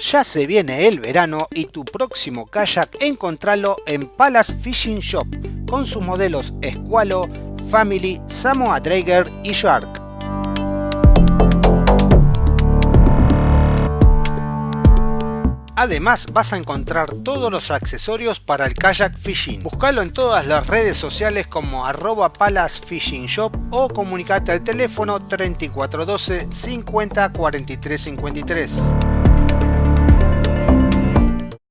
Ya se viene el verano y tu próximo kayak encontralo en Palace Fishing Shop con sus modelos Escualo, Family, Samoa Drager y Shark. Además vas a encontrar todos los accesorios para el kayak fishing. Búscalo en todas las redes sociales como arroba Palace Fishing Shop o comunicate al teléfono 3412 50 43 53.